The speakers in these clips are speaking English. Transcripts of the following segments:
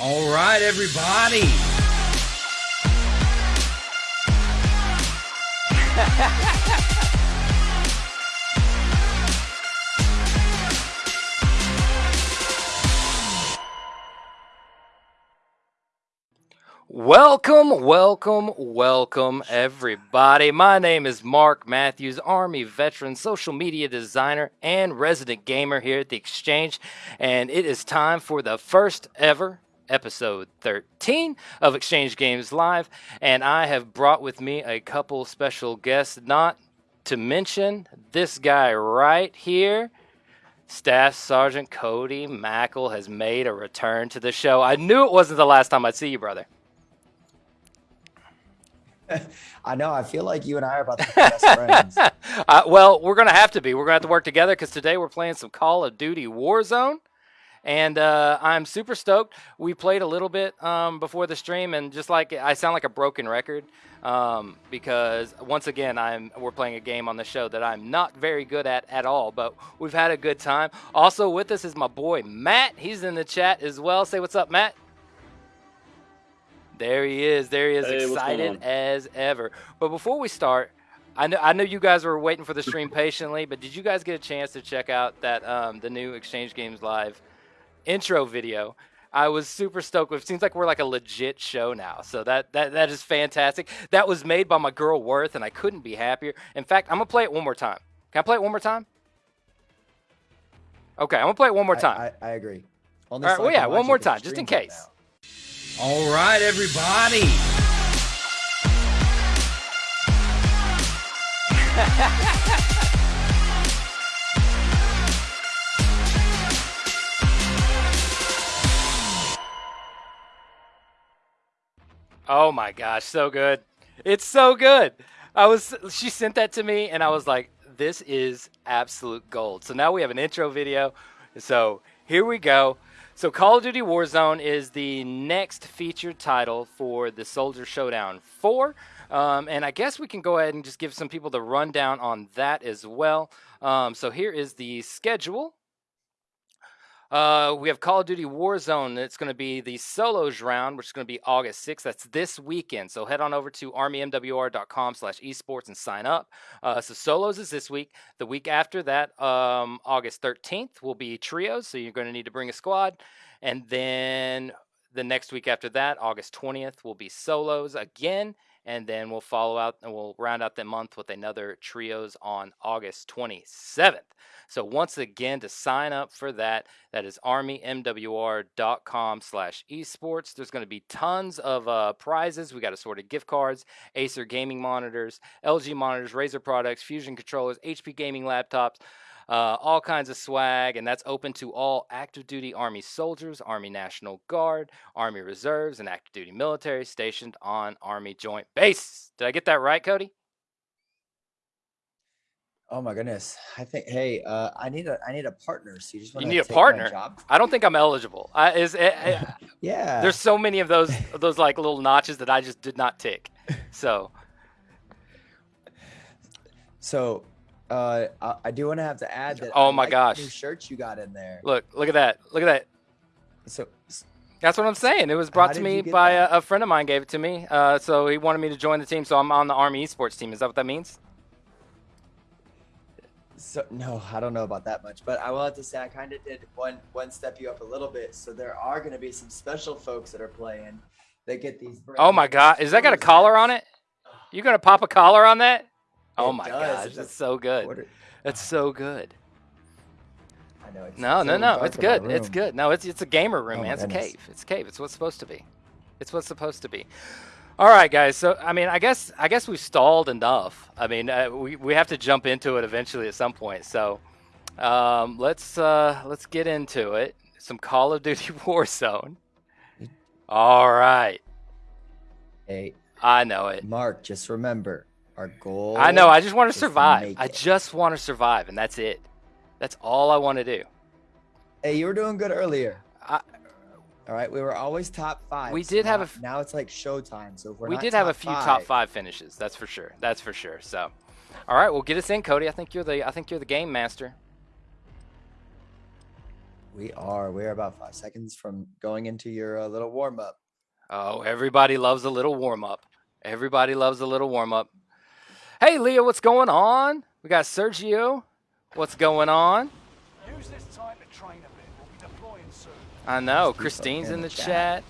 All right, everybody. Welcome, welcome, welcome, everybody. My name is Mark Matthews, Army veteran, social media designer, and resident gamer here at the Exchange. And it is time for the first ever episode 13 of Exchange Games Live. And I have brought with me a couple special guests, not to mention this guy right here. Staff Sergeant Cody Mackle has made a return to the show. I knew it wasn't the last time I'd see you, brother. I know. I feel like you and I are about to be best friends. Uh, well, we're going to have to be. We're going to have to work together because today we're playing some Call of Duty Warzone. And uh, I'm super stoked. We played a little bit um, before the stream, and just like I sound like a broken record um, because once again, I'm we're playing a game on the show that I'm not very good at at all. But we've had a good time. Also with us is my boy Matt. He's in the chat as well. Say what's up, Matt. There he is. There he is, Hey, excited as ever. But before we start, I know I know you guys were waiting for the stream patiently, but did you guys get a chance to check out that um, the new Exchange Games Live intro video? I was super stoked with. Seems like we're like a legit show now, so that that that is fantastic. That was made by my girl Worth, and I couldn't be happier. In fact, I'm gonna play it one more time. Can I play it one more time? Okay, I'm gonna play it one more time. I, I, I agree. Only All right, well, yeah, one it more 'cause the time, just in stream's up case. now. All right, everybody. oh my gosh, so good. It's so good. I was she sent that to me and I was like, this is absolute gold. So now we have an intro video. So here we go. So Call of Duty Warzone is the next featured title for the Soldier Showdown 4. Um, and I guess we can go ahead and just give some people the rundown on that as well. Um, so here is the schedule. Uh, we have Call of Duty Warzone. It's going to be the solos round, which is going to be August 6th. That's this weekend. So head on over to armymwr.com slash esports and sign up. Uh, so solos is this week. The week after that, um, August 13th, will be trios. So you're going to need to bring a squad. And then the next week after that, August 20th, will be solos again. And then we'll follow out and we'll round out the month with another trios on August 27th. So once again, to sign up for that, that is armymwr.com slash esports. There's going to be tons of uh, prizes. We got assorted gift cards, Acer gaming monitors, LG monitors, Razer products, Fusion controllers, HP gaming laptops, uh, all kinds of swag, and that's open to all active duty Army soldiers, Army National Guard, Army Reserves, and active duty military stationed on Army Joint Base. Did I get that right, Cody? Oh my goodness. I think. Hey, uh, I need a I need a partner. So you just want need a partner? I don't think I'm eligible. I, is, eh, eh, Yeah. there's so many of those those like little notches that I just did not tick. So So, uh, I, I do want to have to add that. Oh I my like the gosh. New shirts you got in there. look, look at that, look at that. So, That's what I'm saying. It was brought to me by a, a friend of mine. Gave it to me. Uh, so he wanted me to join the team. So I'm on the Army Esports team. Is that what that means? so no, I don't know about that much, but I will have to say I kind of did one one step you up a little bit. So there are going to be some special folks that are playing that get these. Oh my God! Is that got a collar on it? You gonna pop a collar on that? Oh my does. gosh, that's so good. Order- That's so good. I know. It's No, it's no, no. It's good. It's good. No, it's it's a gamer room, Oh man. It's a cave. It's a cave. It's what's supposed to be. It's what's supposed to be. All right, guys. So I mean, I guess I guess we've stalled enough. I mean, uh, we we have to jump into it eventually at some point. So um, let's uh, let's get into it. Some Call of Duty Warzone. All right. Hey, I know it. Mark, just remember our goal. I know. I just want to survive. I just want to survive, and that's it. That's all I want to do. Hey, you were doing good earlier. I- All right, we were always top five. We so did have now- a f- Now it's like showtime. So if we're we did have a few top five finishes. That's for sure. That's for sure. So, all right, well, get us in, Cody. I think you're the I think you're the game master. We are. We're about five seconds from going into your uh, little warm up. Oh, everybody loves a little warm up. Everybody loves a little warm up. Hey, Leah, what's going on? We got Sergio. What's going on? Use this time to train a bit. We'll be deploying soon. I know. Christine's in in the the chat. chat.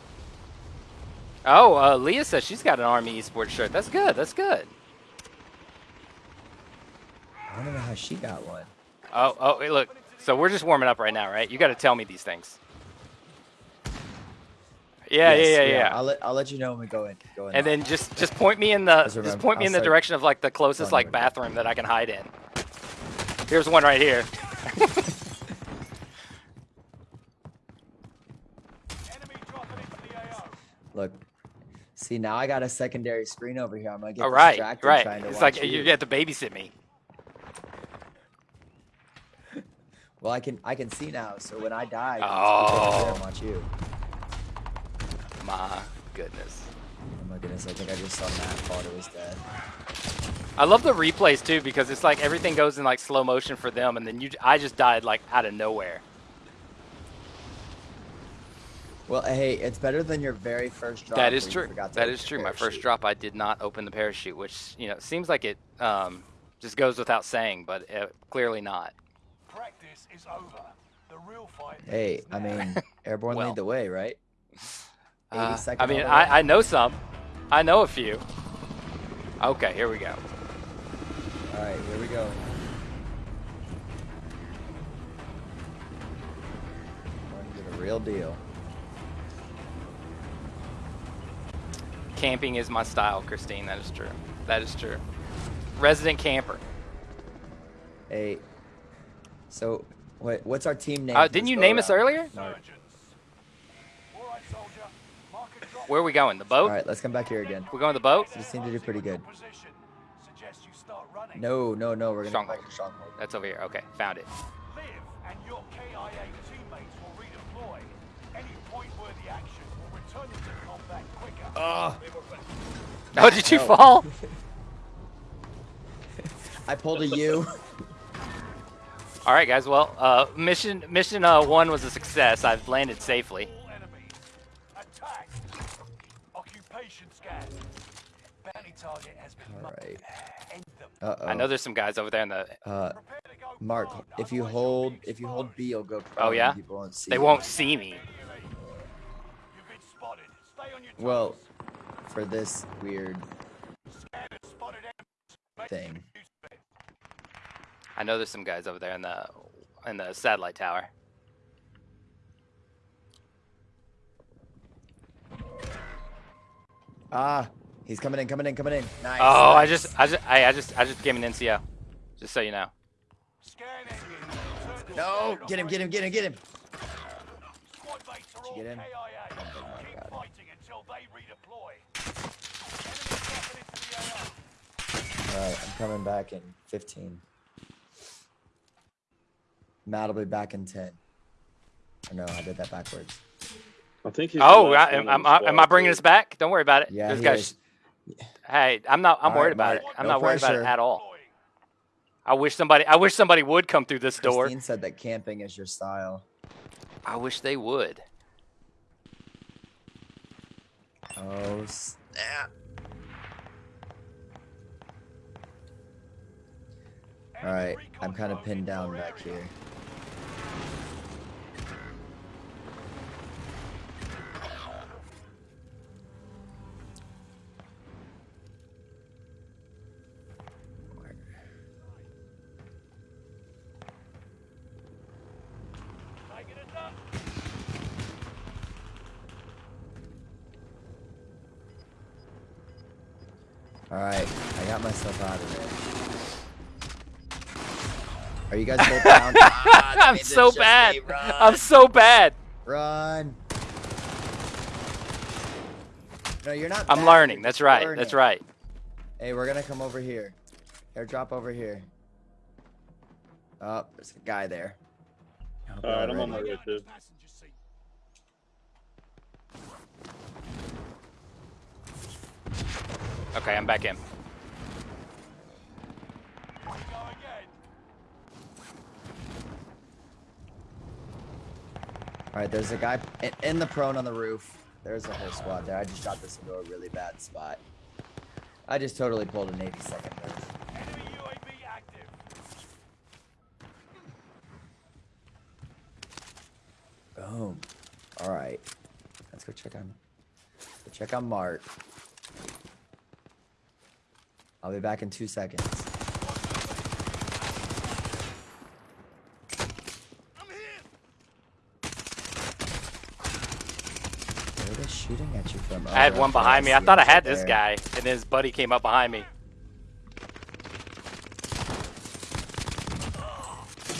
Oh, uh, Leah says she's got an Army esports shirt. That's good. That's good. I don't know how she got one. Oh, oh, hey, look. So we're just warming up right now, right? You got to tell me these things. Yeah, Yes, yeah, yeah, yeah. I'll let I'll let you know when we go in. Go in. And then just just point me in the Just just point me in the direction of like the closest like bathroom that I can hide in. Here's one right here. Enemy dropping into the AO. look. See now I got a secondary screen over here. I'm gonna get All right, distracted right. trying to It's like you you. get to babysit me. Well, I can I can see now. So when I die, I can Oh. watch you. My goodness. Oh my goodness! I think I just saw Matt thought it was dead. I love the replays too because it's like everything goes in like slow motion for them, and then you I just died like out of nowhere. Well, hey, it's better than your very first drop. That is where you true. forgot to That open is the true. My first drop, I did not open the parachute, which you know seems like it um, just goes without saying, but uh, clearly not. Practice is over. The real fight Hey, is I now. mean, airborne Well. lead the way, right? 80 Uh, I mean, all the way. I, I know some. I know a few. Okay, here we go. All right, here we go. Going to the real deal. Camping is my style, Christine. That is true. That is true. Resident camper. Hey, so what? What's our team name? Uh, didn't you go name us earlier? Surgeons. All right, soldier. Mark a drop. Where are we going? The boat? All right, let's come back here again. We're going to the boat? We seem to do pretty good. Position. Suggest you start running. No, no, no. We're gonna Stronghold. to stronghold. That's over here. Okay, found it. Live, and your KIA teammates will redeploy. Any point-worthy action will return them to combat quicker. Oh, Oh, did you No. fall? I pulled a U. All right, guys. Well, uh, mission mission uh, one was a success. I've landed safely. All enemy. Attack. Occupation scan. Bounty target has been All marked. right. End them. Uh oh. I know there's some guys over there in the. Uh, Prepare to go Mark, if you hold, if you hold. B, you'll go. Oh yeah. People won't see. They you. won't see me. You've been spotted. Stay on your. Well, for this weird Scanner spotted enemies. Make thing. use of it. I know there's some guys over there in the in the satellite tower. Ah, he's coming in, coming in, coming in. Nice. Oh, I just I just I, I just I just gave him an NCO. Just so you know. Scan engine. Return to No, get him, get him, get him, get him. Squad mates are all Did you get him? KIA. Keep got him. fighting until they redeploy. Enemy dropping into the AO. All right, I'm coming back in 15. Matt will be back in 10. Or no, I did that backwards. I think he's Oh, I, am, on the am, I, am I bringing too. us back? Don't worry about it. Yeah, Those he guys. Hey, I'm not. I'm All worried right, about Mark, it. I'm no not worried about it at all. I wish somebody. I wish somebody would come through this door. Christine said that camping is your style. I wish they would. Oh, snap. All right, I'm kind of pinned down back here. Taking it up. All right, I got myself out of there. Are you guys both down? Ah, I'm so bad. I'm so bad. Run. No, you're not. I'm bad, learning. you're That's right. learning. That's right. Hey, we're gonna come over here. Airdrop over here. Oh, there's a guy there. Hope All you're right, I'm on my way too. Okay, I'm back in. We go again. All right, there's a guy in, the prone on the roof. There's a whole squad there. I just shot this into a really bad spot. I just totally pulled a Navy second. Enemy UAV active. Boom. All right. Let's go check on. Go check on Mark. I'll be back in two seconds. I'm here. Where are they shooting at you from? Oh, I had one behind me. I thought I him right had this there. guy, and then his buddy came up behind me.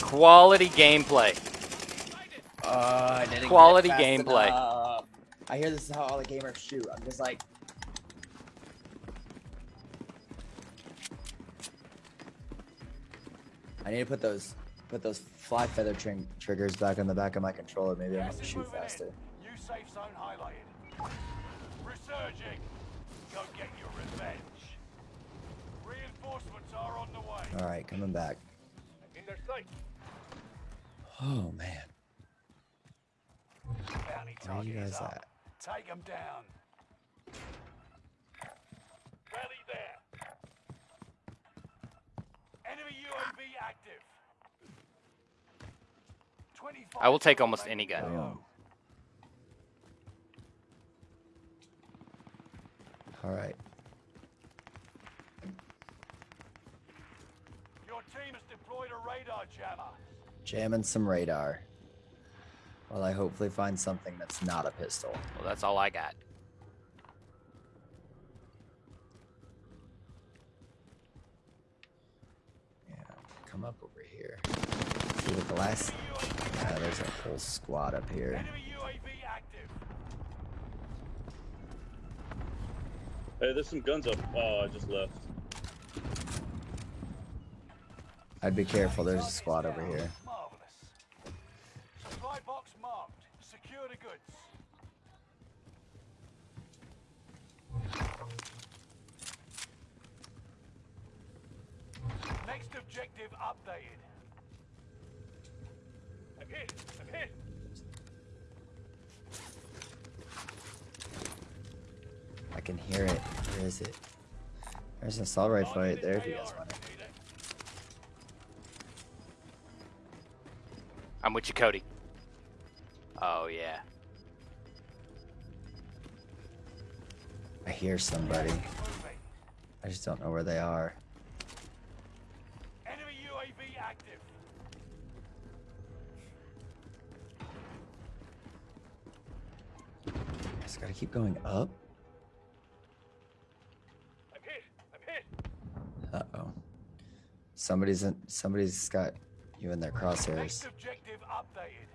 Quality gameplay. Uh, I didn't Quality gameplay. enough. I hear this is how all the gamers shoot. I'm just like. I need to put those put those fly feather tring triggers back on the back of my controller. Maybe I'll have to shoot faster. in. New safe zone highlighted. Resurging. Go get your revenge. Reinforcements are on the way. All right, coming back. In their sight. Oh man, Bounty where are you guys at? Take them down. Rally there. Enemy UAV active. 25 I will take almost any gun. to All right. Your team has deployed a radar jammer. Jamming some radar. While I hopefully find something that's not a pistol. Well, that's all I got. Yeah, come up over here. See what the last. Yeah, there's a whole squad up here. Enemy UAV active. Hey, there's some guns up. Oh, I just left. I'd be careful. There's a squad over here. Marvelous. Supply box marked. Secure the goods. Next objective updated. I'm hit. I'm hit. I can hear it. Where is it? There's an assault rifle right there if you guys want it. I'm with you, Cody. Oh yeah. I hear somebody. I just don't know where they are. Enemy UAV active. Just gotta keep going up. I'm hit. I'm hit. Uh oh. Somebody's in. Somebody's got you in their crosshairs. Next objective updated.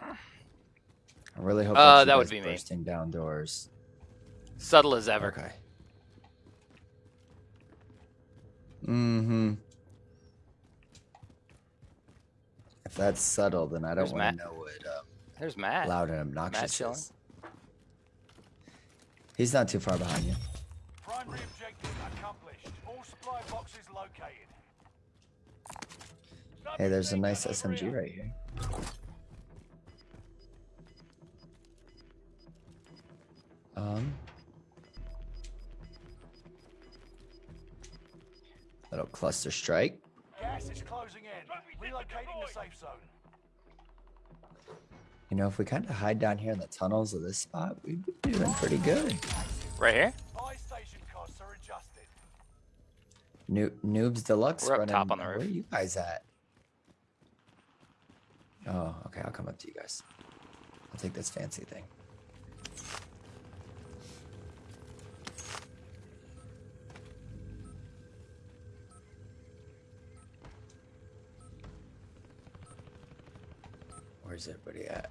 I really hope Uh, that would guys be me. bursting down doors. Subtle as ever. Okay. Mm-hmm. If that's subtle, then I don't want to know what um, There's Matt. loud and obnoxious chilling. is. He's not too far behind you. Primary objective accomplished. All supply boxes located. Hey, there's a nice SMG right here. Um. Little cluster strike. Gas is closing in. Relocating the safe zone. You know, if we kind of hide down here in the tunnels of this spot, we'd be doing pretty good. Right here. Buy station costs are adjusted. New Noobs Deluxe. We're up running- top on the roof. Where are you guys at? Oh, okay. I'll come up to you guys. I'll take this fancy thing. Where's everybody at?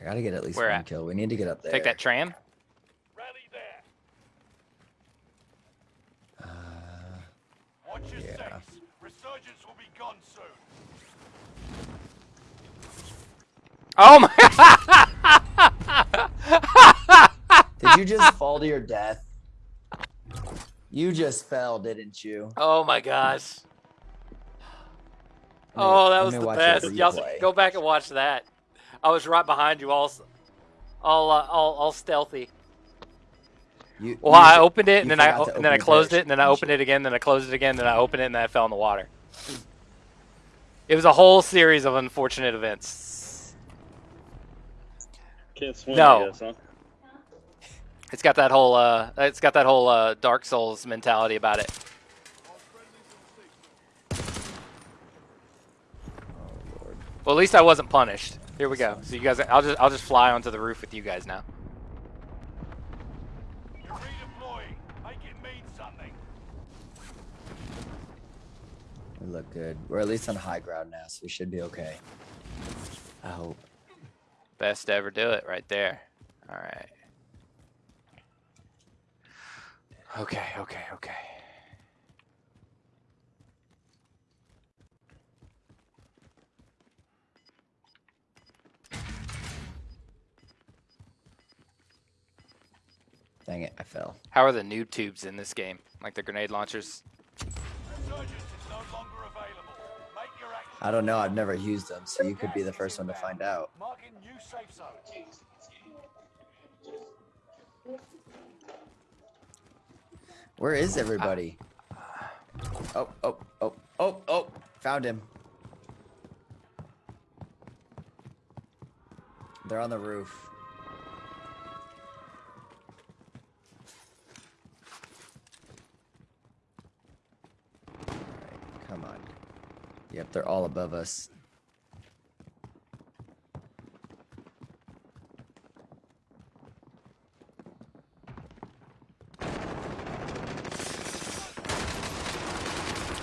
I gotta get at least Where one at? kill. We need to get up there. Take that tram. Rally there. Uh, Watch your Yeah. six. Resurgence will be gone soon. Oh my! Did Did you just fall to your death? You just fell, didn't you? Oh my gosh. Let me- Oh, that was the best. Y'all go back and watch that. I was right behind you, all, all, uh, all, all stealthy. You, Well, you I opened it, and then I forgot o- to and then I closed it, and then I opened it again, then I closed it again, then I opened it, and then I fell in the water. It was a whole series of unfortunate events. Can't swim, No. I guess, huh? It's got that whole, uh, it's got that whole uh, Dark Souls mentality about it. Oh, Lord. Well, at least I wasn't punished. Here we go. So you guys, I'll just, I'll just fly onto the roof with you guys now. You're redeploying. Make it mean something. We look good. We're at least on high ground now, so we should be okay. I hope. Best to ever do it right there. All right. Okay, okay, okay. Dang it, I fell. How are the noob tubes in this game? Like the grenade launchers? Resurgence is no longer available. Make your action. I don't know. I've never used them, so you could be the first one to find out. Marking new safe zone. Where is everybody? Ah. Oh, oh, oh, oh, oh! Found him. They're on the roof. Alright, come on. Yep, they're all above us.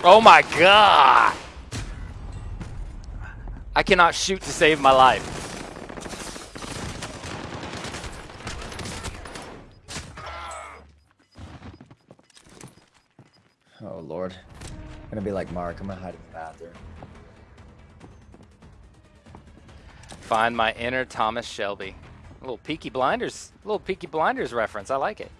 Oh my god! I cannot shoot to save my life. Oh lord. I'm gonna be like Mark. I'm gonna hide in the bathroom. Find my inner Thomas Shelby. A little Peaky Blinders, a little Peaky Blinders reference. I like it.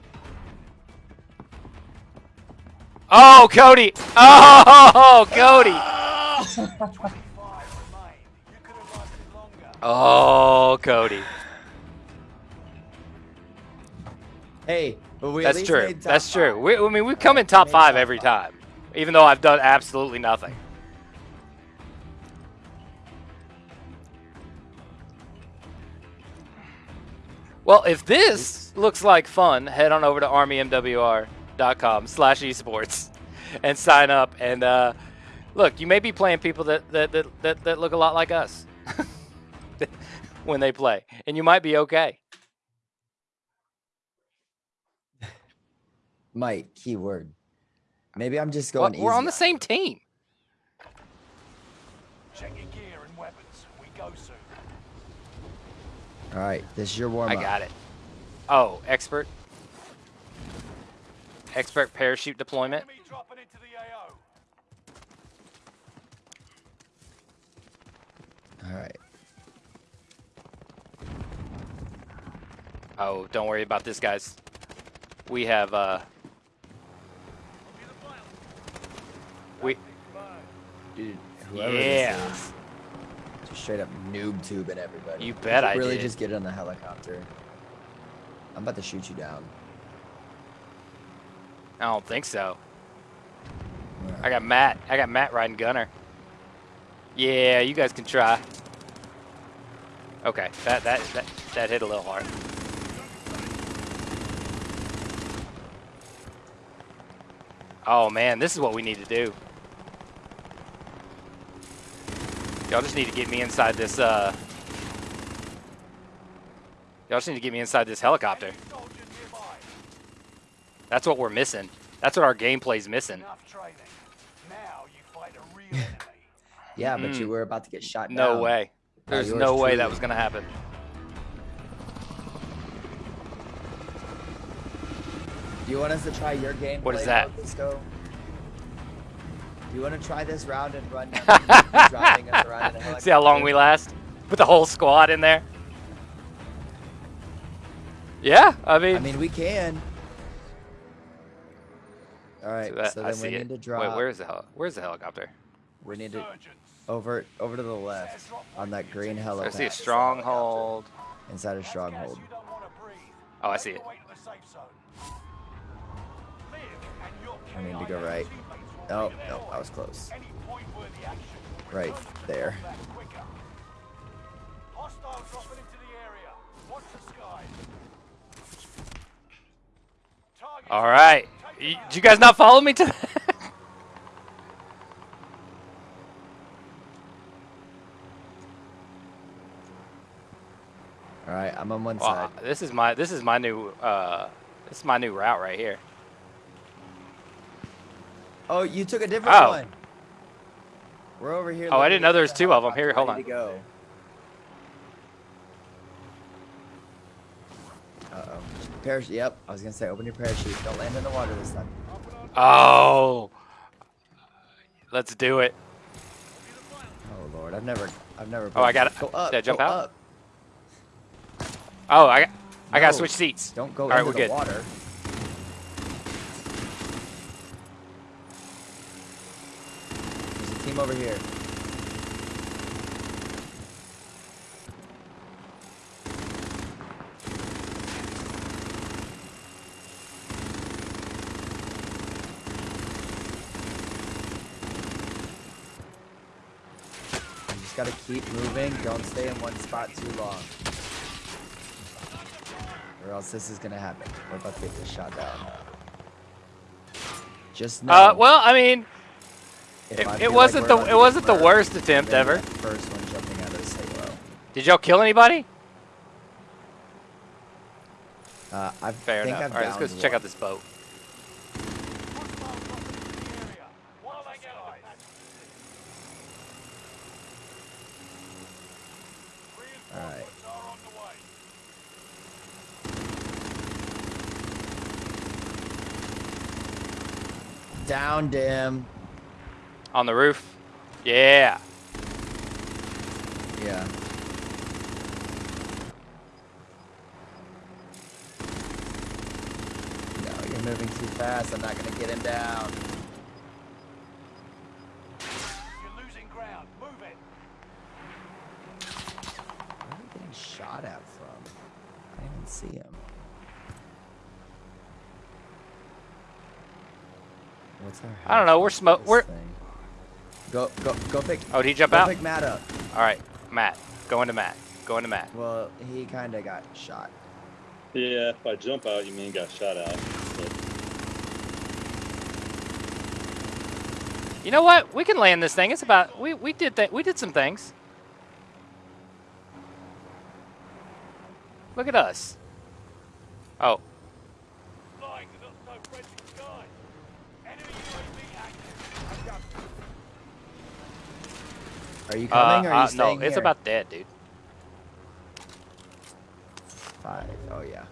Oh, Cody! Oh, Cody! 25 remain. You could have lasted longer. Oh, Cody. Hey, but we at That's least true. made top That's true. We, I mean, we come in top five every time, even though I've done absolutely nothing. Well, if this looks like fun, head on over to armymwr.com slash esports and sign up. And uh, look, you may be playing people that, that, that, that, that look a lot like us when they play, and you might be okay. Mike, keyword. Maybe I'm just Well, going we're on the same team. Check your gear and weapons. We go soon. All right, this is your warm I got it. Oh, expert. Expert parachute deployment. Enemy dropping into the AO. All right. Oh, don't worry about this, guys. We have uh we Dude, whoever Yeah. this is, just straight up noob tubing everybody. You bet I really did. just get on the helicopter. I'm about to shoot you down. I don't think so. I got Matt. I got Matt riding gunner. Yeah, you guys can try. Okay, that that that that hit a little hard. Oh man, this is what we need to do. Y'all just need to get me inside this uh Y'all just need to get me inside this helicopter. Enemy soldier nearby. That's what we're missing. That's what our gameplay's missing. Now you fight a real enemy. Yeah, but Mm. you were about to get shot No down. way. There's yours no way that was gonna happen. Do you want us to try your game? What is that? Disco? Do you want to try this round and run down the- driving us around in a See how long we last? Put the whole squad in there. Yeah, I mean, I mean, we can. All right, so that- so I then see we it. need to drop. Wait, where's the hel- where's the helicopter? we need to Resurgence. over over to the left on that green helicopter. I helipad see a stronghold. inside a stronghold. you don't wanna breathe. Oh, I see Make it. to the safe zone. Liv and your I need to go right. Oh, no, I was close. Any point-worthy action will Right there. combat quicker. Hostiles dropping into the area. Watch the skies. Target All right. Y- Did you guys not follow me to? All right, I'm on one Wow, side. this is my this is my new uh this is my new route right here. Oh, you took a different Oh. one. We're over here. Oh, I didn't know there was two of 'em. Here, hold to go. Uh oh. Parachute. Yep. I was gonna say, open your parachute. Don't land in the water this time. Oh. Let's do it. Oh lord, I've never, I've never. Oh, I got it. Go up. Did I jump out? Up. Oh, I got I gotta switch seats. Don't go All right, into we're the good. water. There's a team over here. Gotta keep moving. Don't stay in one spot too long. Or else this is gonna happen. We're about to get this shot down. Just know. Uh, well, I mean, it- it wasn't we're the- it wasn't the worst attempt ever. First one jumping out of halo. did y'all kill anybody? Uh, I Fair think enough. All right, let's go check out this boat. Hostiles dropping into the area. Watch the skies. Alright. Reinforcements are on the way. Downed him. On the roof. Yeah. Yeah. No, you're moving too fast. I'm not gonna get him down. You're losing ground. Move it. Where are we getting shot at from? I didn't see him. What's our? I don't know, we're house smo- for this we're- thing? Go go go pick. Oh, did he jump go out? pick Matt up. All right, Matt. Go into Matt. Go into Matt. Well, he kind of got shot. Yeah, if I jump out, you mean got shot out. But You know what? We can land this thing. It's about we we did that. We did some things. Look at us. Oh, Flying the not so friendly skies. Enemy UAV active. Are you uh, coming or are you uh, no, staying it's here? about dead, dude. five. Oh yeah.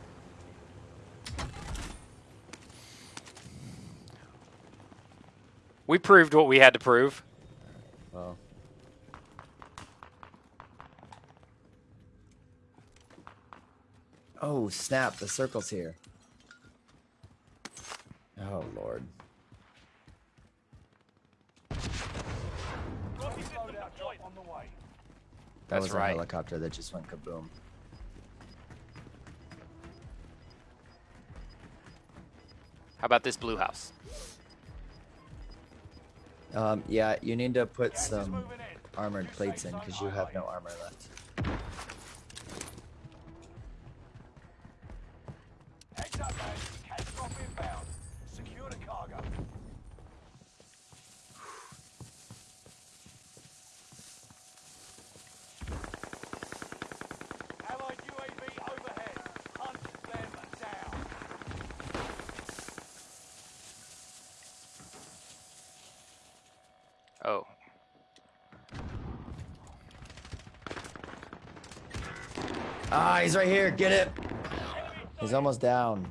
We proved what we had to prove. Well. Oh snap! The circle's here. Oh lord. Rocky system deployed on the way. That That's was a right. helicopter that just went kaboom. How about this blue house? Um, yeah, you need to put Gas some armored plates in because you have no armor left. Heads up, man. Catch drop inbound. Secure the cargo. Allied UAV overhead. Hunt them down. Oh, Ah, he's right here. Get it. He's almost down.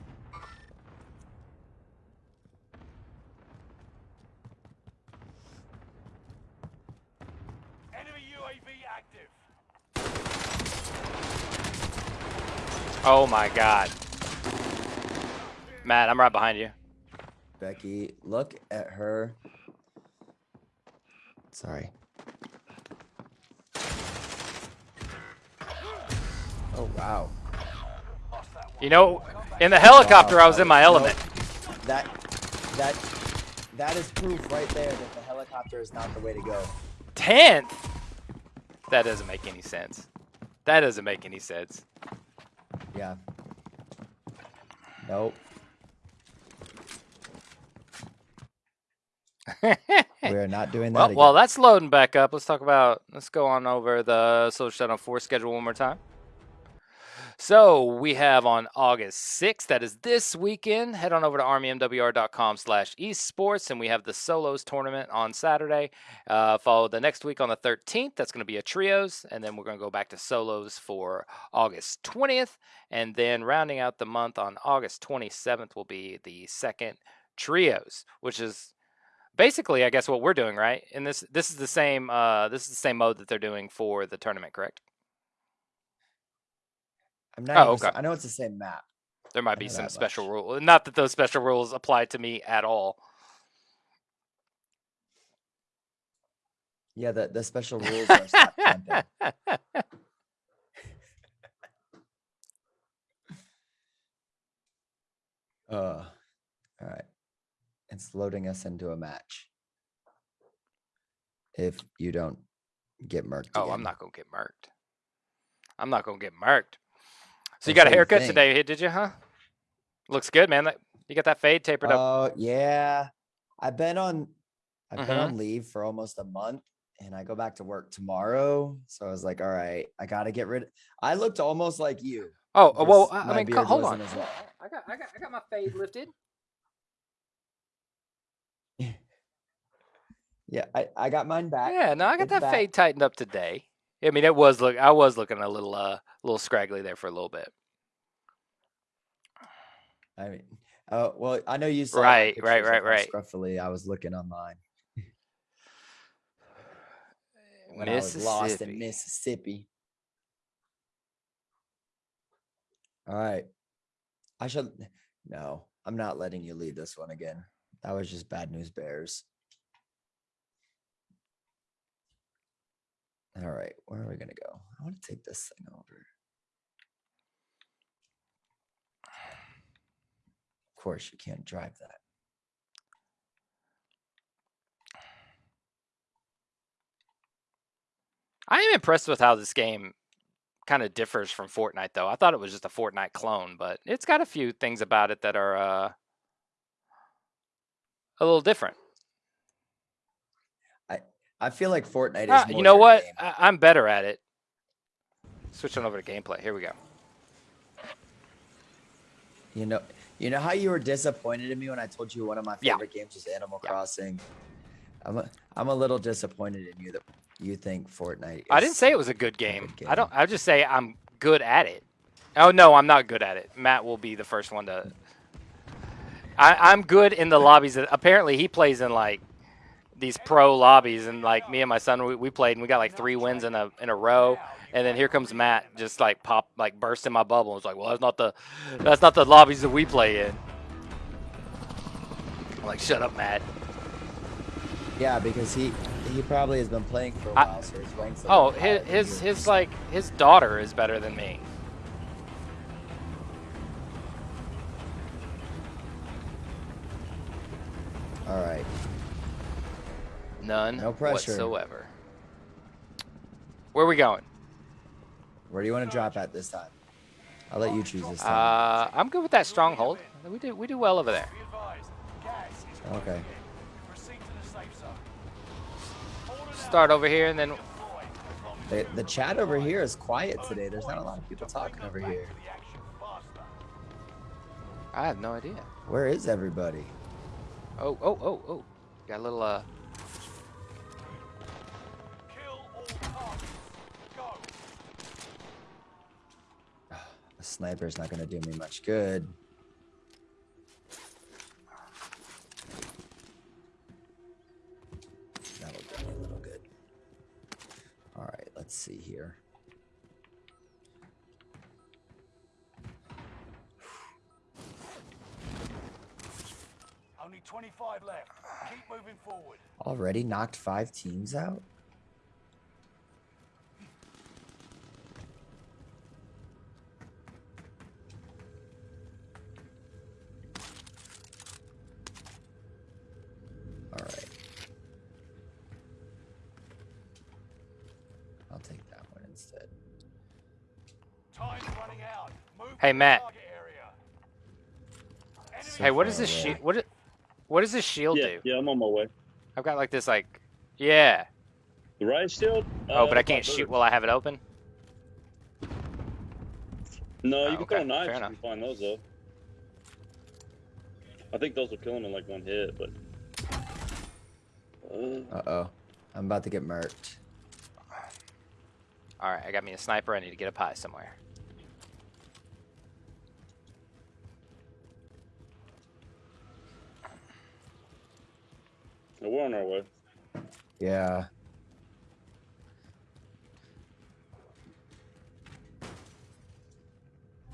Enemy UAV active. oh my God! Matt, I'm right behind you. Becky, look at her. Sorry. You know, in the helicopter, I was in my element. That that that is proof right there that the helicopter is not the way to go. Tenth. That doesn't make any sense. That doesn't make any sense. Yeah. Nope. We are not doing that Well, again. well, that's loading back up. Let's talk about. Let's go on over the Soldier Showdown 4 schedule one more time. So we have on August 6th, that is this weekend. Head on over to armymwr.com slash esports, and we have the solos tournament on Saturday. Uh, follow the next week on the 13th. That's going to be a trios, and then we're going to go back to solos for August 20th. And then rounding out the month on August 27th will be the second trios, which is basically i guess what we're doing right and this this is the same uh this is the same mode that they're doing for the tournament correct I'm not oh, okay. I know it's the same map. there might be some special much. rule not that those special rules apply to me at all Yeah, the, the special rules are. Uh, all right. It's loading us into a match. If you don't get murked. oh i'm not gonna get murked i'm not gonna get murked so you got a haircut think. today did you huh looks good man you got that fade tapered up Oh yeah, I've been on. I've been Mhm. on leave for almost a month, and I go back to work tomorrow. So I was like, all right, I got to get rid. I looked almost like you. oh uh, well i, I mean hold on wasn't as long. I got, I got i got my fade lifted Yeah, I, I got mine back. yeah no i got It's that back. fade tightened up today i mean it was look i was looking a little uh a little scraggly there for a little bit I mean, oh well, I know you saw Right, right, right, right. Scruffily, I was looking online when I was lost in Mississippi. All right, I should. No, I'm not letting you lead this one again. That was just bad news bears. All right, where are we gonna go? I want to take this thing over. Of course, you can't drive that. I am impressed with how this game kind of differs from Fortnite, though. I thought it was just a Fortnite clone, but it's got a few things about it that are uh, a little different. I feel like Fortnite is. Ah, you know what? game. I- I'm better at it. Switching over to gameplay. Here we go. You know, you know how you were disappointed in me when I told you one of my Yeah. favorite games was Animal Yeah. Crossing. I'm a, I'm a little disappointed in you that you think Fortnite. I didn't say it was a good game. good I don't. game. I just say I'm good at it. Oh no, I'm not good at it. Matt will be the first one to. I, I'm good in the lobbies. That, apparently, he plays in like these pro lobbies, and like me and my son, we, we played and we got like three wins in a in a row. And then here comes Matt, just like pop, like burst in my bubble. It's like, well, that's not the, that's not the lobbies that we play in. I'm like, shut up, Matt. Yeah, because he he probably has been playing for a I- while, so his ranks. Oh, his his, his like his daughter is better than me. All right. None No pressure. whatsoever. Where are we going? Where do you want to drop at this time? I'll let you choose this time. Uh, I'm good with that stronghold. We do we do well over there. Be advised, gas is okay. proceed to the safe zone. Order now Start over here and then deploy as long as The, the chat over here is quiet today. There's not a lot of people talking over here. to the action faster. I have no idea. Where is everybody? Oh oh oh oh, got a little uh. A sniper's not going to do me much good. That'll do me a little good. All right, let's see here. Only 25 left. Keep moving forward. Already knocked five teams out? Alright. I'll take that one instead. Time's running out. Move Hey, to Matt. target area. Enemy Hey, what does this shield? What? What does this shield Yeah, do? yeah, I'm on my way. I've got like this, like, yeah. The riot shield? Oh, Uh, but I can't shoot birds. while I have it open. No, Oh, you can okay, throw knives fair if enough. you find those though. I think those will kill him in like one hit, but. Uh, Uh oh. I'm about to get murked. All right, I got me a sniper. I need to get up high somewhere. We're on our way. Yeah.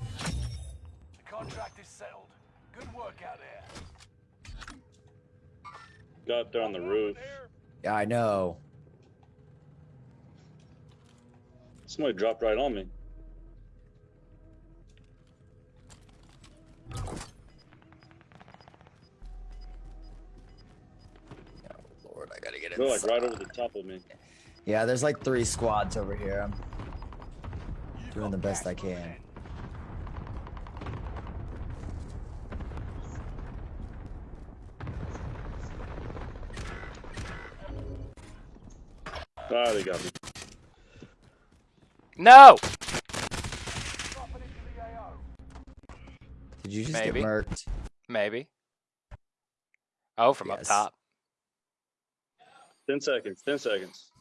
The contract is settled. Good work out there. Got up there on the roof. Yeah, I know. Somebody dropped right on me. Lord, I gotta get They're like right over the top of me. Yeah, there's like three squads over here. I'm Doing the best I can. moving. Ah, they got me. No. Dropping into the AO. Did you just Maybe. get murked? Maybe. Oh, from up top. Ten seconds. Ten seconds.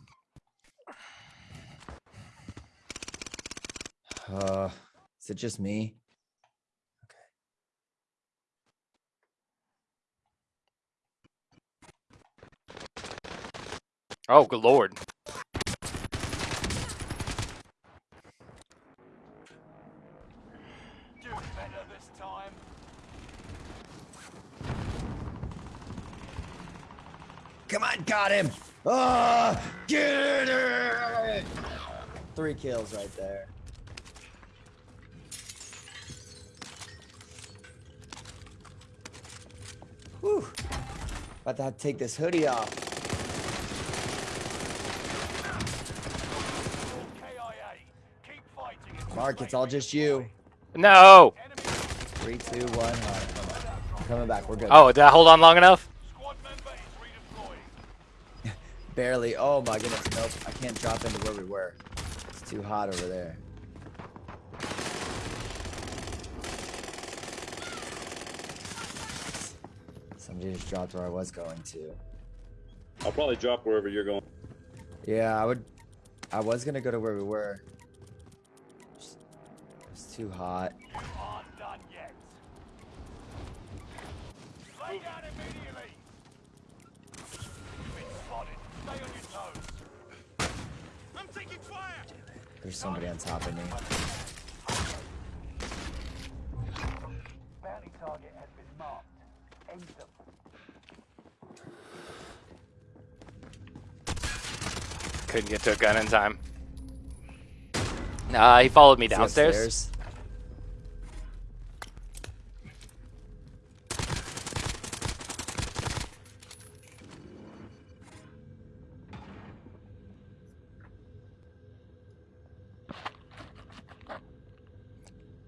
Uh, is it just me? Oh, good lord. Do better this time. Come on, got him! Ah, get it! Three kills right there. Whew. About to have to take this hoodie off. KIA. Keep fighting. until Mark, it's all just you. No. Three, two, one. Right, come back. I'm coming back. We're good. Oh, did I hold on long enough? squad member is redeploying. Barely. Oh my goodness. Nope. I can't drop into where we were. It's too hot over there. Somebody just dropped where I was going to. I'll probably drop wherever you're going. Yeah, I would. I was gonna go to where we were. Just- It's too hot. You aren't done yet. Lay down immediately. You've been spotted. Stay on your toes. I'm taking fire. There's somebody on top of me. Bounty target has been marked. End them. Couldn't get to a gun in time. Nah, he followed me Is downstairs.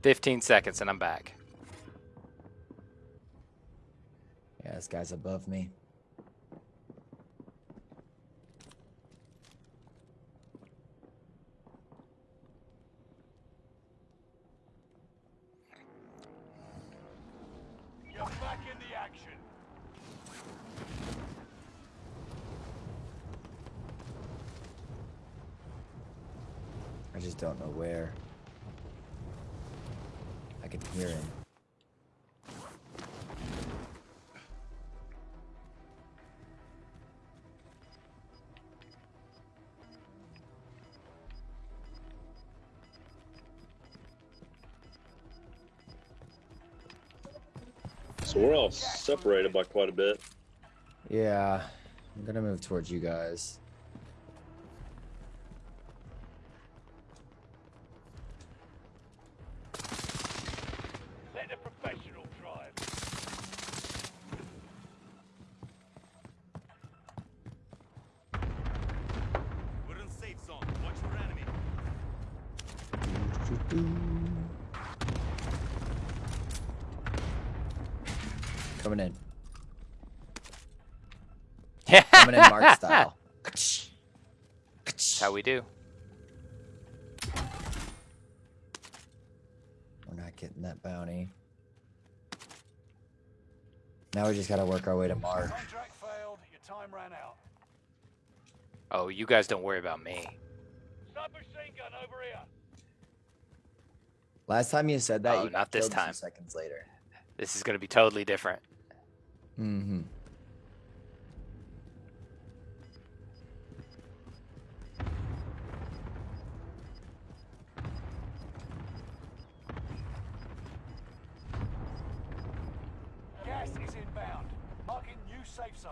Upstairs? Fifteen seconds and I'm back. Yeah, this guy's above me. You're back in the action. I just don't know where. I hear him. So we're all separated by quite a bit. Yeah, I'm gonna move towards you guys. Just gotta work our way to Mark. Contract failed. Your time ran out. Oh, you guys don't worry about me. Submachine gun over here. Last time you said that, Oh, you not this killed two time. seconds later. This is gonna be totally different. Mm-hmm. Safe zone.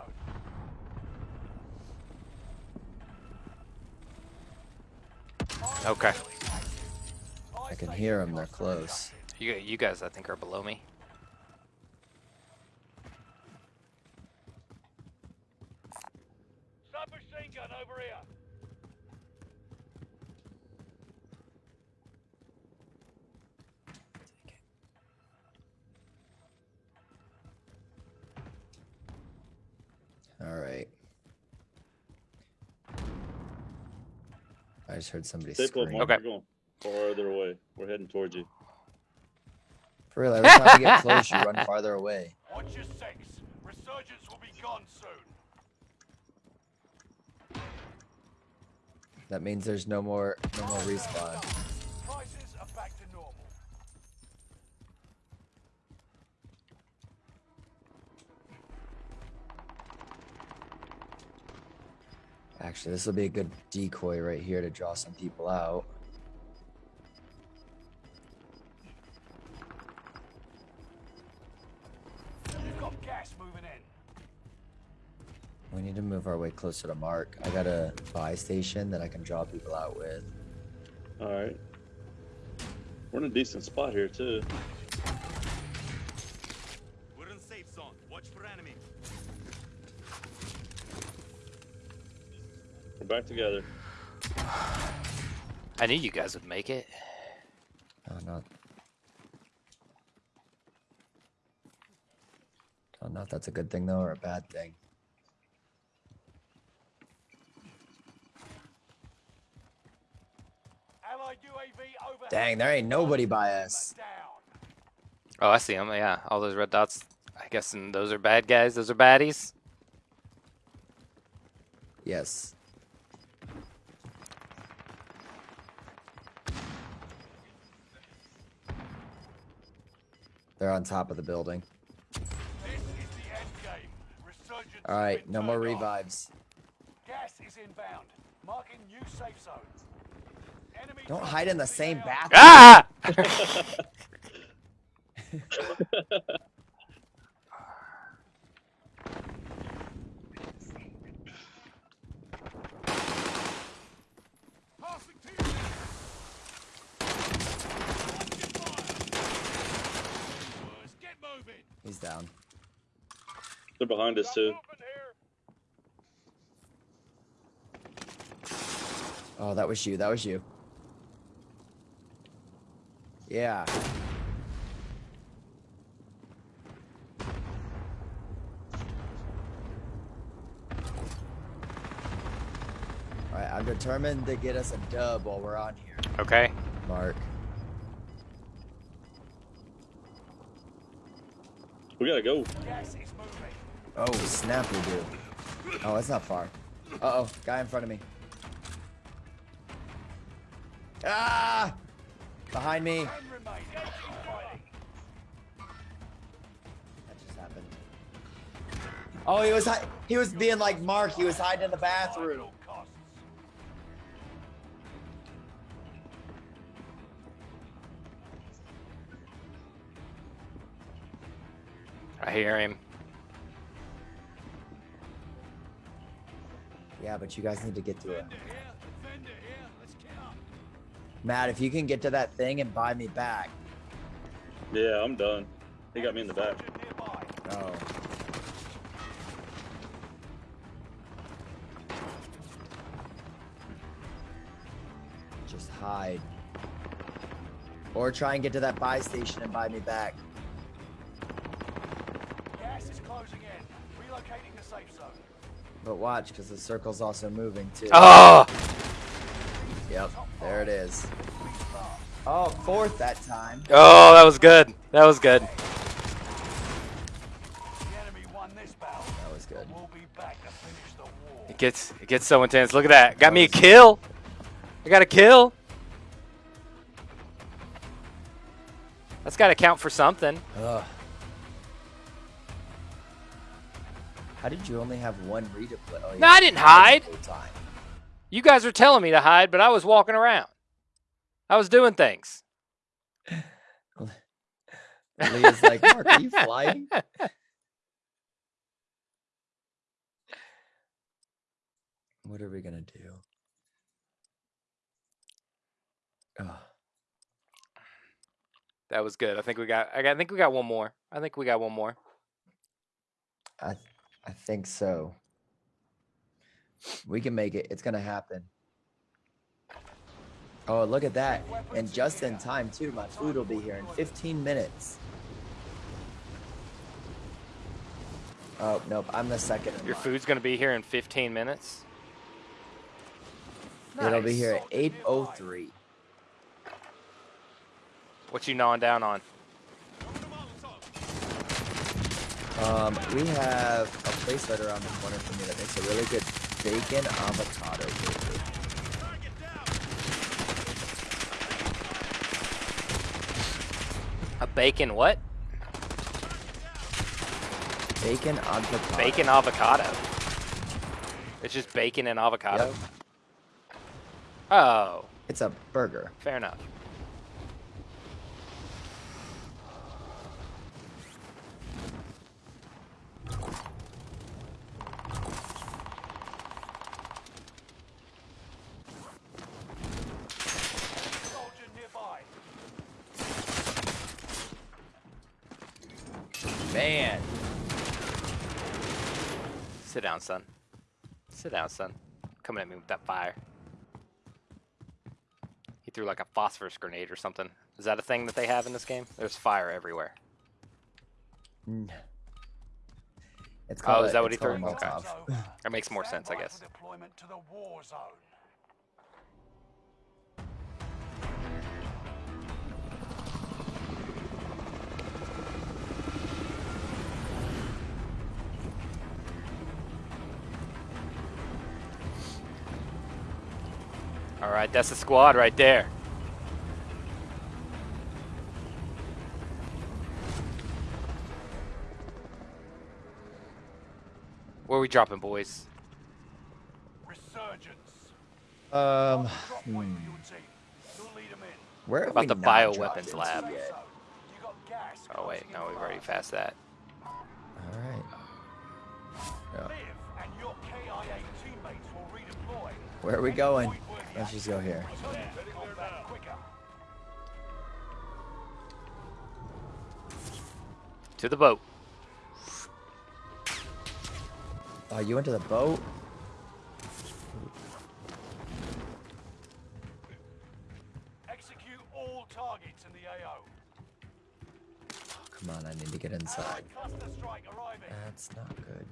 Okay. I can hear them. They're close. You you guys, I think, are below me. Submachine gun over here. All right. I just heard somebody Stay put, scream. Mark. Okay. We're going farther away. We're heading towards you. For real, every time you get close, you run farther away. Watch your six. Resurgence will be gone soon. That means there's no more, no more respawn. Prices are back to normal. Actually, this will be a good decoy right here to draw some people out. You've got gas moving in. We need to move our way closer to Mark. I got a buy station that I can draw people out with. All right. We're in a decent spot here too. Back together. I knew you guys would make it. Oh, not. Don't know if that's a good thing though or a bad thing. Allied UAV overhead. Dang, there ain't nobody by us. Oh, I see them. Yeah, all those red dots. I guess and those are bad guys. Those are baddies. Yes. They're on top of the building. This is the end game. Resurgence All has right, been no more revives. Gas is inbound. Marking new safe zone. Enemy Don't hide in the the same AO. bathroom. Ah! Passing to you. Boys, Get moving. He's down. They're behind us too. Oh, that was you. That was you. Yeah. All right, I'm determined to get us a dub while we're on here, Okay. Mark. We gotta go. Oh, snap, we do. Oh, it's not far. Uh-oh, guy in front of me. Ah! Behind me. That just happened. Oh, he was he was being like Mark. He was hiding in the bathroom. Hear him. Yeah, but you guys need to get to it. Matt, if you can get to that thing and buy me back. Yeah, I'm done. He got me in the back. Oh. Just hide. Or try and get to that buy station and buy me back. Gas is closing in. Relocating the safe zone. But watch, because the circle's also moving too. Oh! Yep, there it is. Oh, fourth that time. Oh, that was good. That was good. The enemy won this battle. That was good. We'll be back to finish the war. It gets it gets so intense. Look at that. Got me a kill. I got a kill. That's got to count for something. Ugh. How did you only have one redeploy? Oh, No, I didn't hide. time. You guys were telling me to hide, but I was walking around. I was doing things. Leah's like, Mark, are you flying? What are we gonna do? Ugh. That was good. I think we got. I think we got one more. I think we got one more. I I think so. We can make it. It's gonna happen. Oh, look at that. And just in time too. My food will be here in 15 minutes. Oh, nope. I'm the second. Your food's gonna be here in 15 minutes. It'll be here at 8:03. What you gnawing down on? Um, we have a place right around the corner from me that makes a really good bacon avocado burger. A bacon what? Bacon avocado. Bacon avocado. It's just bacon and avocado. Yep. Oh, It's a burger. fair enough. Soldier nearby. Man. Sit down, son. Sit down, son. Coming at me with that fire. He threw like a phosphorus grenade or something. Is that a thing that they have in this game? There's fire everywhere. Mm. It's Oh, called is a- that what he threw? Okay. Molotov. It's over. That makes more sense, I Stand by guess. For deployment to the war zone. All right, that's the squad right there. Where are we dropping, boys? Resurgence. Um, Drop point for your team. You'll lead 'em in. where have About we the not bioweapons lab. Yet? zone. You got gas Oh wait, no, we've already passed that. All right. Yeah. Live and your KIA teammates will redeploy. Where are we going? Point-worthy Let's just go here. to combat quicker. To the boat. Oh, you went to the boat? Execute all targets in the AO. Oh, come on, I need to get inside. Allied cluster strike arriving. That's not good.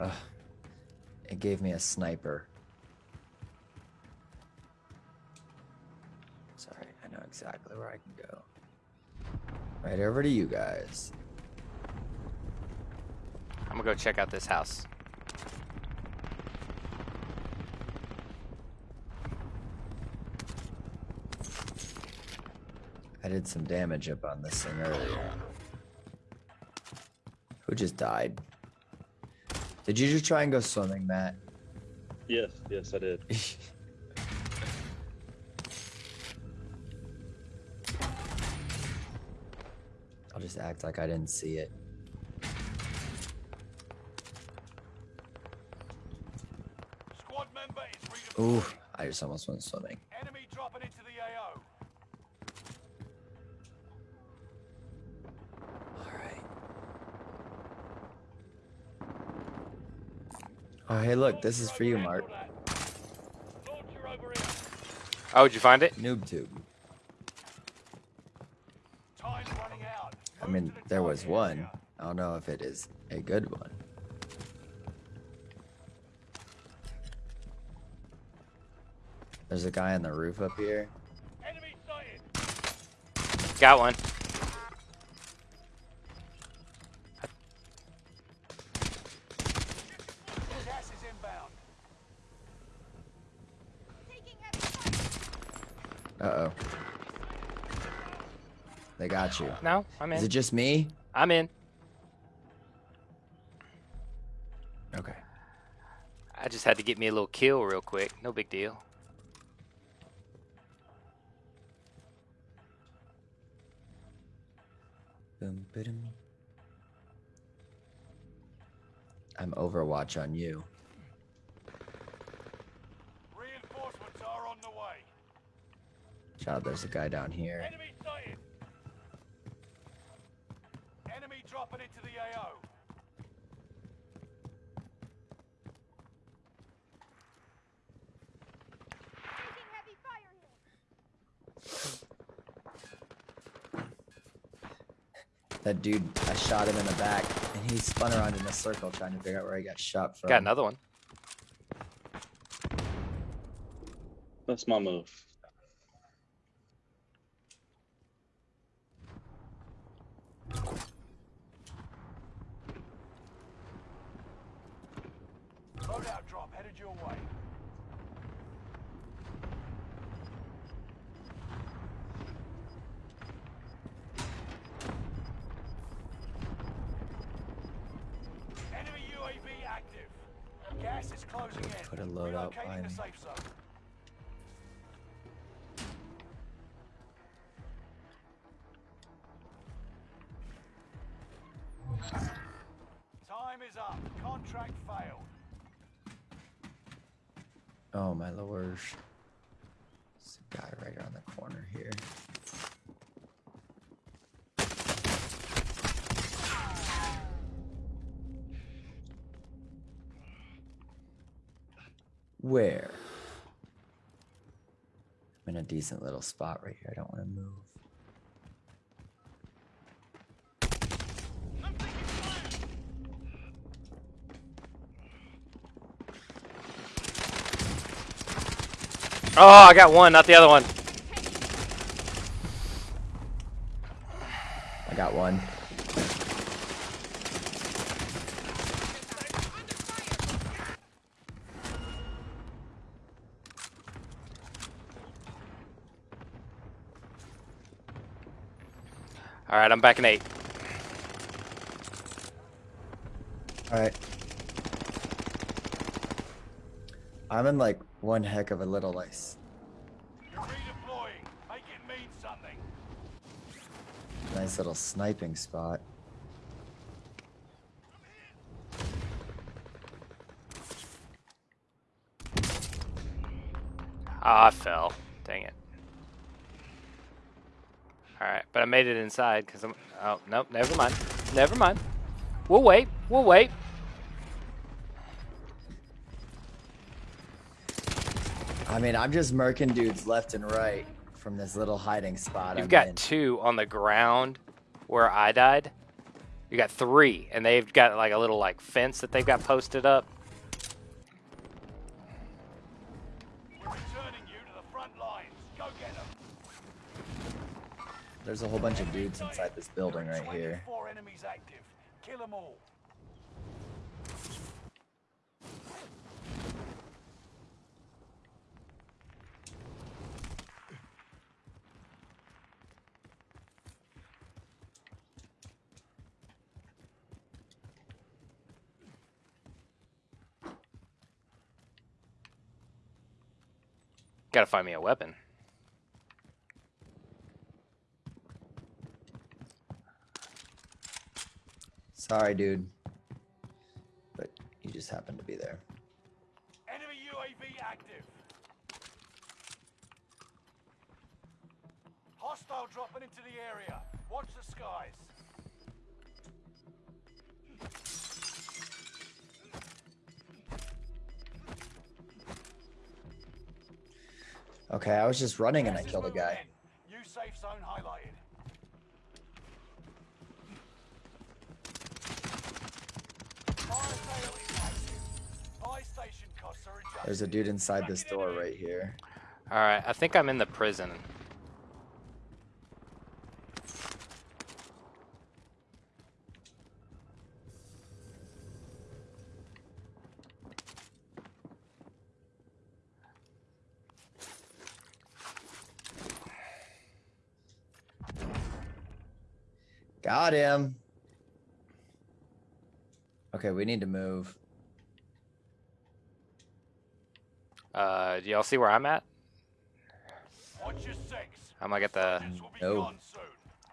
Ugh. It gave me a sniper. Sorry, I know exactly where I can go. Right over to you guys. I'm gonna go check out this house. I did some damage up on this thing earlier. Who just died? Did you just try and go swimming, Matt? Yes, yes, I did. I'll just act like I didn't see it. Squad member is redeploying. Ooh, I just almost went swimming. Enemy dropping into the AO. Alright. Oh, hey, look, this is for you, Mark. Launcher over here. Oh, did you find it? Noob tube. Time's running out. I mean, there was one. I don't know if it is a good one. There's a guy on the roof up here. Got one. Got you. No, I'm in. Is it just me? I'm in. Okay. I just had to get me a little kill real quick. No big deal. Boom, ba-dum. I'm Overwatch on you. Reinforcements are on the way. Child, there's a guy down here. Enemy sighted. Enemy dropping AO. Taking heavy fire here. That dude, I shot him in the back, and he spun around in a circle trying to figure out where he got shot from. Got another one. That's my move. Loadout drop headed your way. Enemy UAV active. Gas is closing in. Put a loadout Relocating behind the safe zone. There's a guy right around the corner here. Where? I'm in a decent little spot right here. I don't want to move. Oh, I got one, not the other one. I got one. All right, I'm back in eight. All right. I'm in like one heck of a little ice. You're redeploying. Make it mean something. Nice little sniping spot. Ah, I fell. Dang it. All right, but I made it inside because I'm. Oh nope, never mind. Never mind. We'll wait. We'll wait. I mean, I'm just murking dudes left and right from this little hiding spot. You've I'm got in. two on the ground where I died. You got three, and they've got like a little like fence that they've got posted up. We're returning you to the front lines. Go get them. There's a whole bunch of dudes inside this building right here. Gotta find me a weapon. Sorry, dude. But you just happened to be there. Enemy UAV active. Hostile dropping into the area. Watch the skies. Okay, I was just running and I killed a guy. New safe zone highlighted. Fire sale is active. Buy station costs are adjusted. There's a dude inside this door right here. All right, I think I'm in the prison. Got him. Okay, we need to move. Uh, do y'all see where I'm at? Watch your six. I'm gonna get the. Soldiers will be No.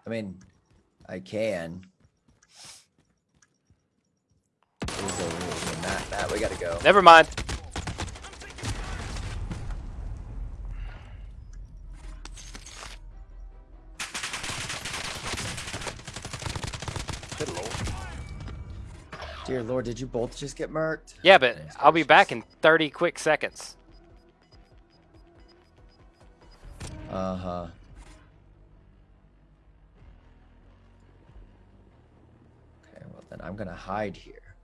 I mean, I can. Who's over here? Matt, Matt, we gotta go. Never mind. Dear Lord, did you both just get murked? Yeah, but Goodness I'll be back in 30 quick seconds. Uh huh. Okay, well then I'm gonna hide here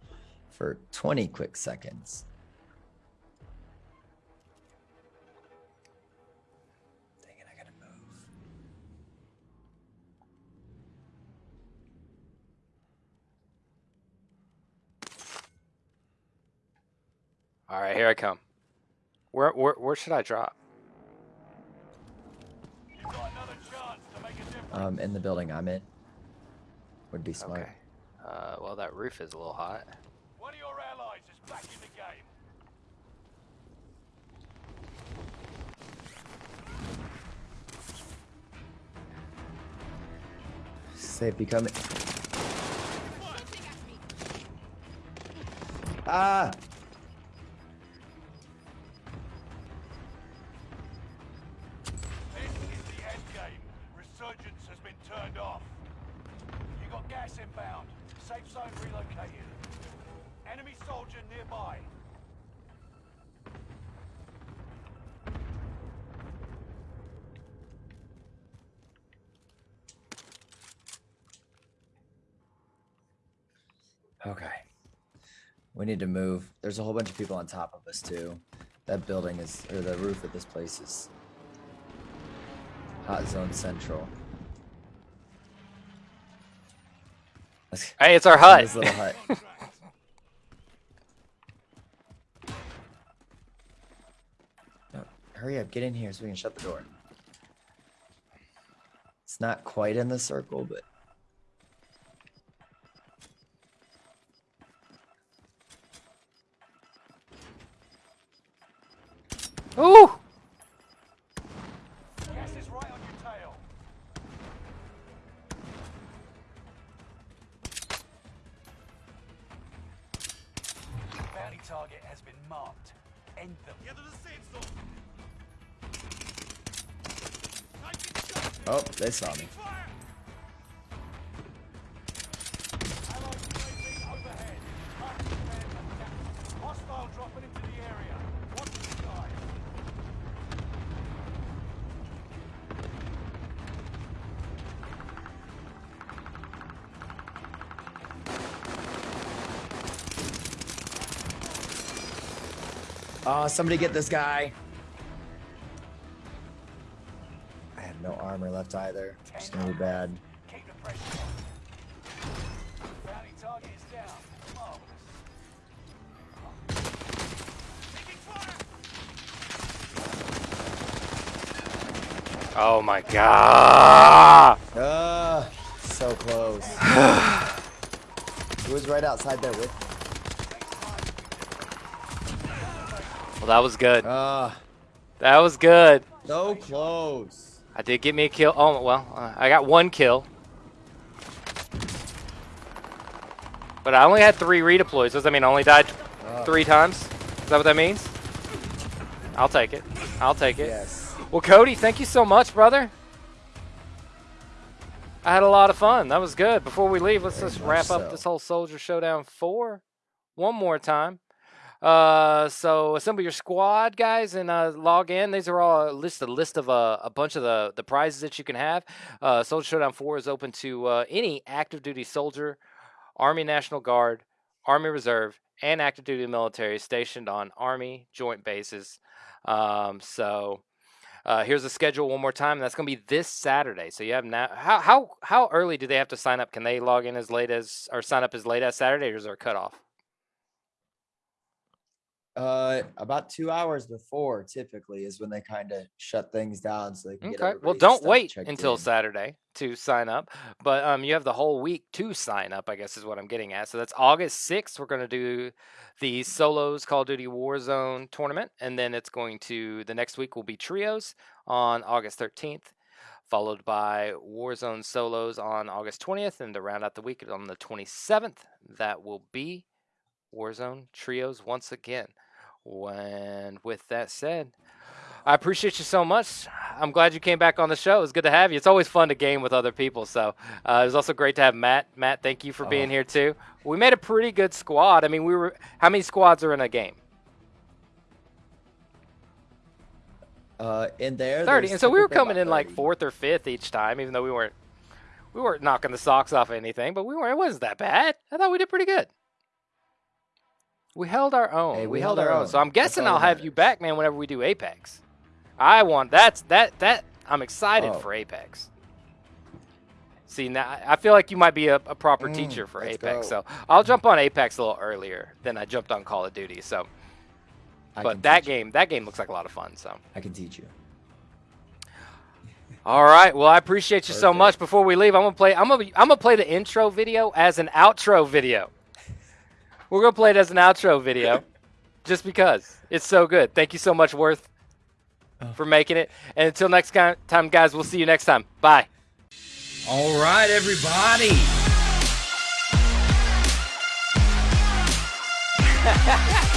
for 20 quick seconds. All right, here I come. Where where where should I drop? You've got another chance to make a difference. Um, in the building I'm in. Would be smart. Okay. Uh, well, that roof is a little hot. One of your allies is back in the game. Safety coming. Ah! We need to move. There's a whole bunch of people on top of us too. That building is, or the roof of this place is hot zone central. Hey, it's our hut. this little hut. No, hurry up, get in here so we can shut the door. It's not quite in the circle, but Oh, somebody get this guy. I have no armor left either. It's gonna be bad. Keep the pressure on. Bounty target is down. Marvelous. Taking fire. Oh my god! Ah, so close. He was right outside there with Well, that was good. Ah, That was good. So close. I did get me a kill. Oh well, uh, I got one kill. But I only had three redeploys. Does that mean I only died Uh, three times? Is that what that means? I'll take it. I'll take it. Yes. Well, Cody, thank you so much, brother. I had a lot of fun. That was good. Before we leave, let's Very just wrap up so. this whole Soldier Showdown 4 one more time. Uh, so assemble your squad, guys, and uh, log in. These are all a list a list of uh, a bunch of the, the prizes that you can have. Uh, Soldier Showdown 4 is open to uh, any active duty soldier, Army National Guard, Army Reserve, and active duty military stationed on Army joint bases. Um, so uh, here's the schedule one more time. That's going to be this Saturday. So you have now. How how how early do they have to sign up? Can they log in as late as or sign up as late as Saturday, or is there a cutoff? Uh, about two hours before typically is when they kind of shut things down so they can get Okay. Well, don't wait until in. Saturday to sign up, but um, you have the whole week to sign up. I guess is what I'm getting at. So that's August 6th. We're going to do the solos Call of Duty Warzone tournament, and then it's going to the next week will be trios on August 13th, followed by Warzone solos on August 20th, and to round out the week on the 27th, that will be Warzone trios once again. When with that said, I appreciate you so much. I'm glad you came back on the show. It's good to have you. It's always fun to game with other people. So uh, it was also great to have Matt. Matt, thank you for being Oh. here too. We made a pretty good squad. I mean, we were. How many squads are in a game? Uh, in there, Thirty. And so we were coming in like fourth or fifth each time, even though we weren't. We weren't knocking the socks off anything, but we weren't. It wasn't that bad. I thought we did pretty good. We held our own. Hey, we, held, our own. So I'm guessing I'll have you back, man, whenever we do Apex. I want that's that that I'm excited Oh. for Apex. See now, I feel like you might be a, a proper Mm, teacher for Apex. go. So I'll jump on Apex a little earlier than I jumped on Call of Duty. So, I but that teach you. game, that game looks like a lot of fun. So, I can teach you. all right. Well, I appreciate you so much. Before we leave, I'm gonna play. I'm gonna. I'm gonna play the intro video as an outro video. We're gonna play it as an outro video, just because it's so good. Thank you so much, Worth, oh. for making it. And until next time, guys, we'll see you next time. Bye. All right, everybody.